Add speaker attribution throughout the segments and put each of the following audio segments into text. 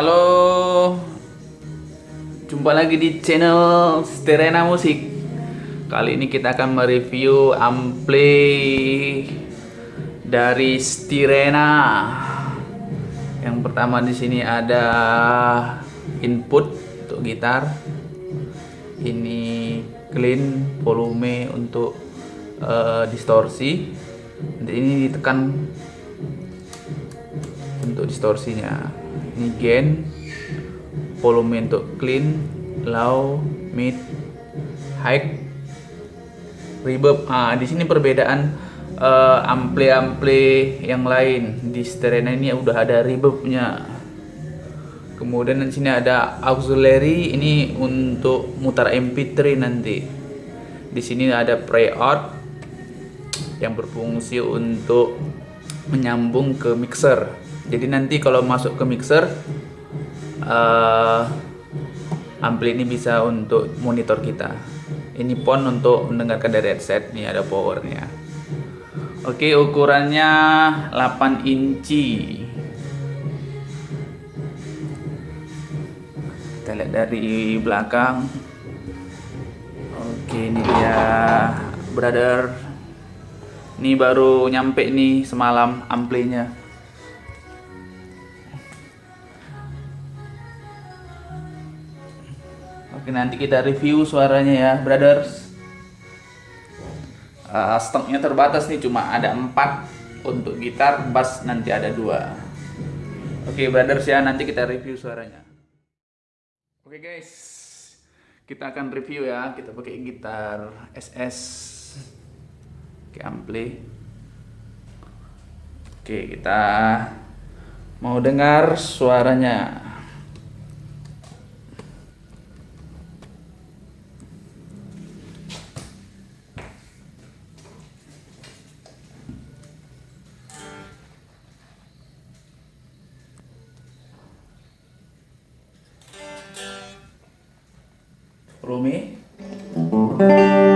Speaker 1: Halo, jumpa lagi di channel Sterena Musik. Kali ini kita akan mereview ampli dari Stirena. Yang pertama di sini ada input untuk gitar. Ini clean volume untuk uh, distorsi. Ini ditekan untuk distorsinya gain volume untuk clean low mid high reverb. Ah di sini perbedaan uh, ampli-ampli yang lain. Di Sterena ini udah ada reverbnya. Kemudian di sini ada auxiliary ini untuk mutar MP3 nanti. Di sini ada pre-out yang berfungsi untuk menyambung ke mixer jadi nanti kalau masuk ke mixer uh, ampli ini bisa untuk monitor kita. Ini pon untuk mendengarkan dari headset nih ada powernya. Oke ukurannya 8 inci. Kita lihat dari belakang. Oke ini dia brother. Ini baru nyampe nih semalam amplinya Oke nanti kita review suaranya ya brothers. Uh, Stoknya terbatas nih cuma ada 4 Untuk gitar, bass nanti ada dua. Oke brothers ya nanti kita review suaranya. Oke guys. Kita akan review ya Kita pakai gitar SS Oke ampli Oke kita Mau dengar suaranya Ini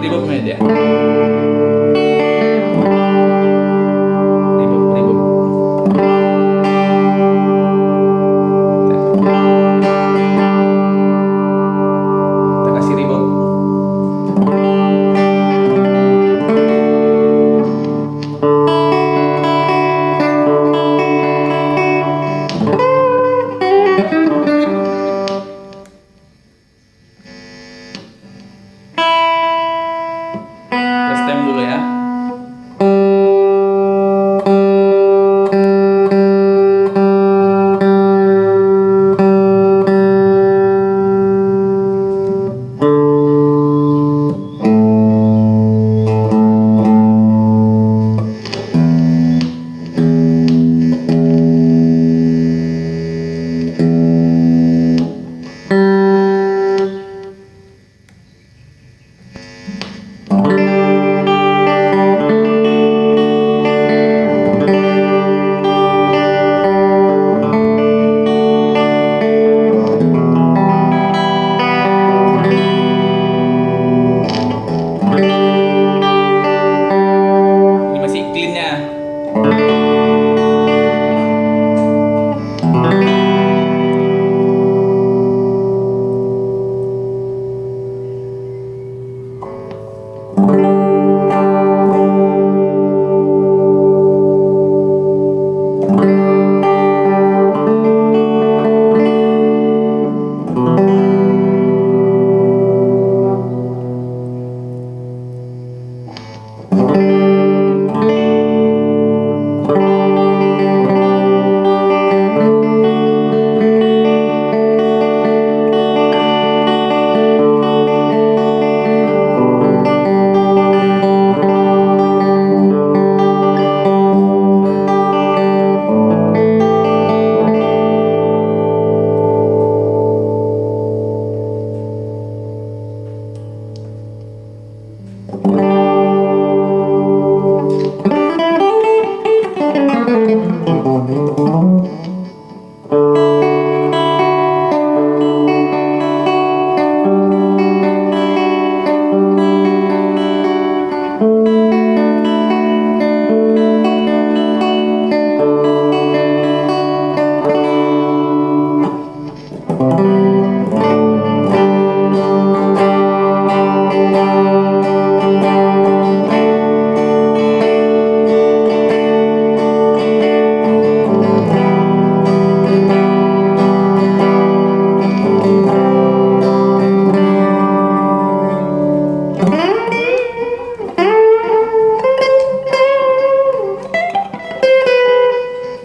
Speaker 1: Ada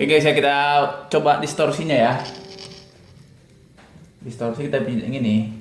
Speaker 1: Oke, saya kita coba distorsinya ya. Distorsi kita pilih yang ini.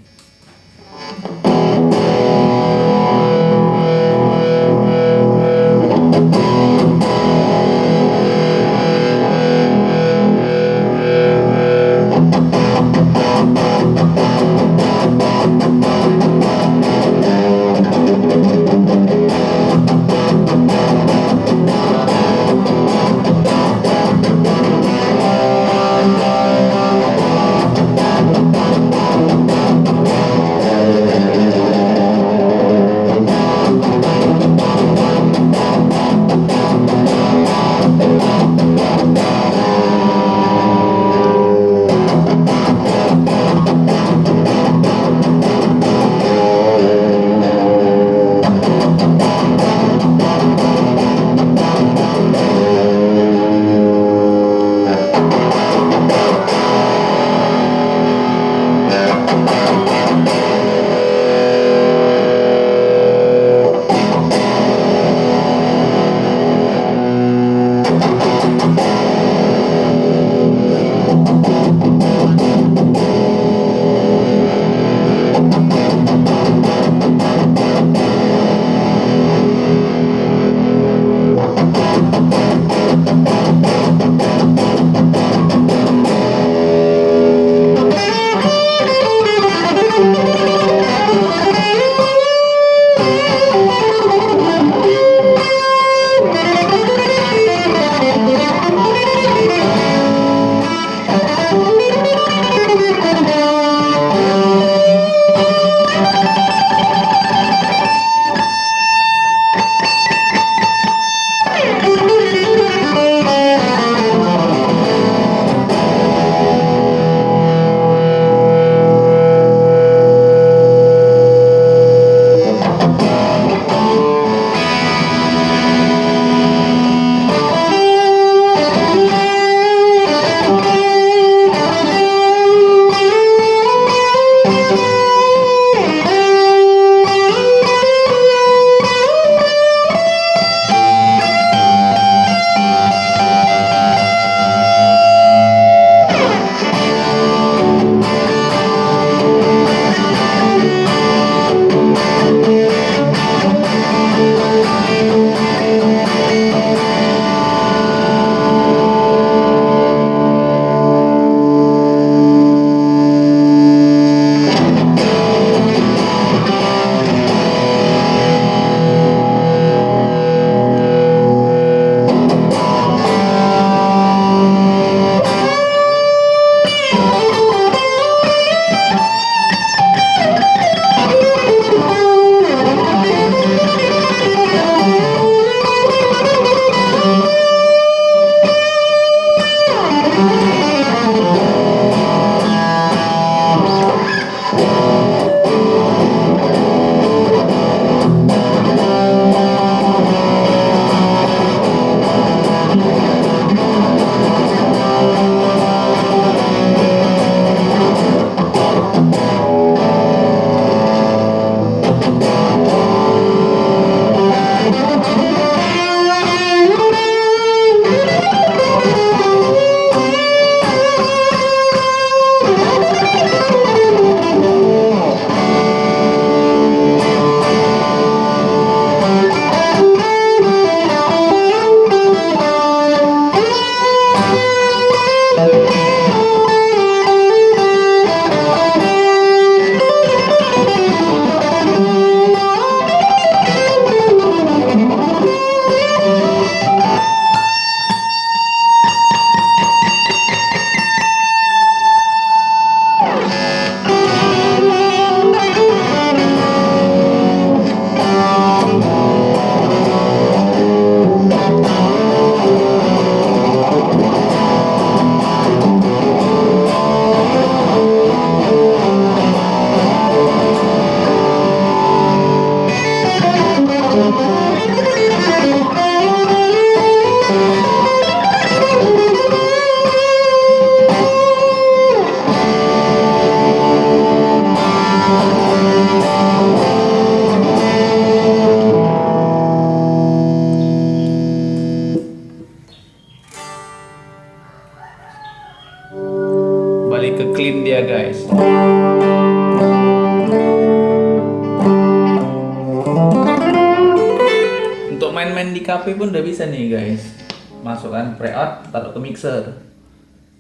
Speaker 1: Cafe pun udah bisa nih guys. Masukkan preout taruh ke mixer.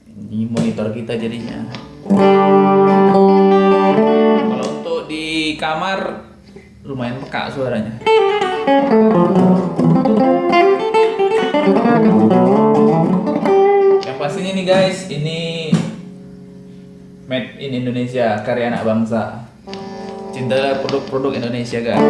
Speaker 1: Ini monitor kita jadinya. Kalau untuk di kamar lumayan peka suaranya. Yang pastinya nih guys ini made in Indonesia karya anak bangsa. Cinta produk-produk Indonesia guys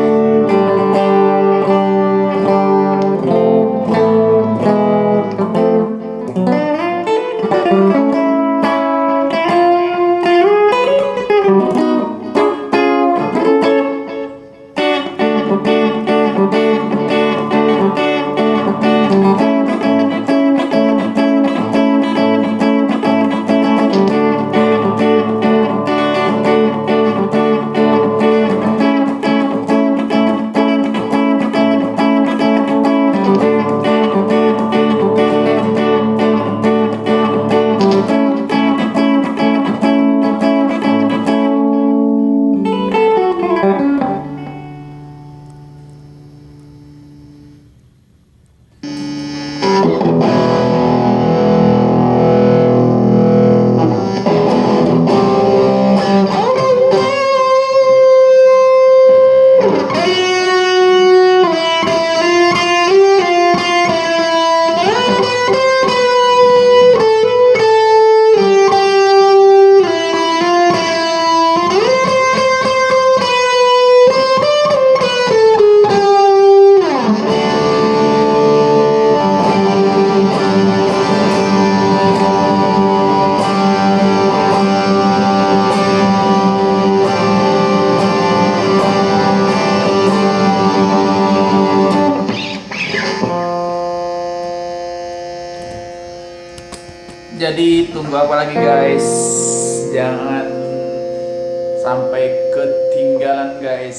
Speaker 1: jadi tunggu apa lagi guys? Jangan sampai ketinggalan guys.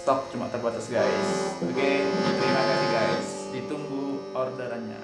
Speaker 1: Stok cuma terbatas guys. Oke terima kasih guys. Ditunggu orderannya